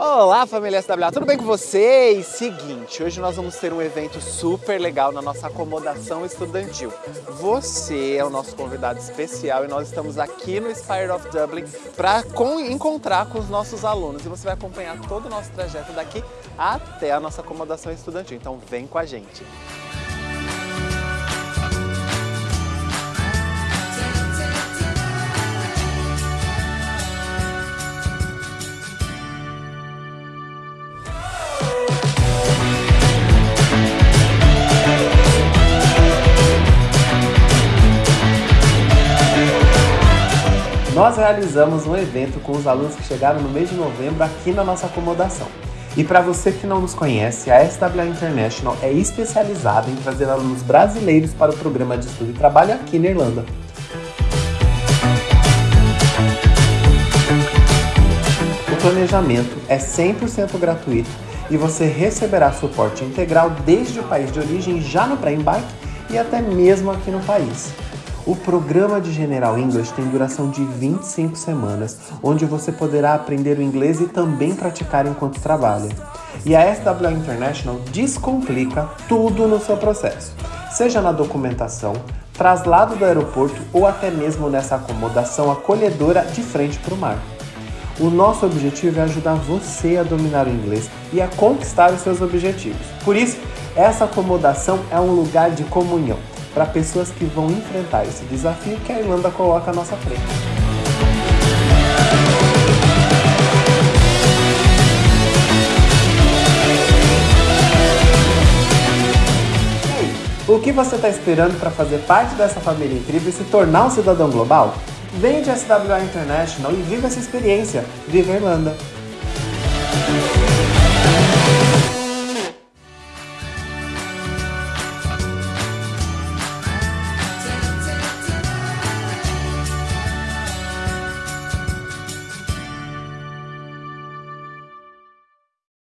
Olá família SWA, tudo bem com vocês? Seguinte, hoje nós vamos ter um evento super legal na nossa acomodação estudantil. Você é o nosso convidado especial e nós estamos aqui no Spire of Dublin para encontrar com os nossos alunos e você vai acompanhar todo o nosso trajeto daqui até a nossa acomodação estudantil. Então vem com a gente! Nós realizamos um evento com os alunos que chegaram no mês de novembro aqui na nossa acomodação. E para você que não nos conhece, a SWA International é especializada em trazer alunos brasileiros para o programa de estudo e trabalho aqui na Irlanda. O planejamento é 100% gratuito e você receberá suporte integral desde o país de origem já no pré-embarque e até mesmo aqui no país. O programa de General English tem duração de 25 semanas, onde você poderá aprender o inglês e também praticar enquanto trabalha. E a SWA International descomplica tudo no seu processo, seja na documentação, traslado do aeroporto ou até mesmo nessa acomodação acolhedora de frente para o mar. O nosso objetivo é ajudar você a dominar o inglês e a conquistar os seus objetivos. Por isso, essa acomodação é um lugar de comunhão para pessoas que vão enfrentar esse desafio que a Irlanda coloca à nossa frente. E aí, o que você está esperando para fazer parte dessa família incrível e se tornar um cidadão global? Venha de SWA International e viva essa experiência! Viva a Irlanda!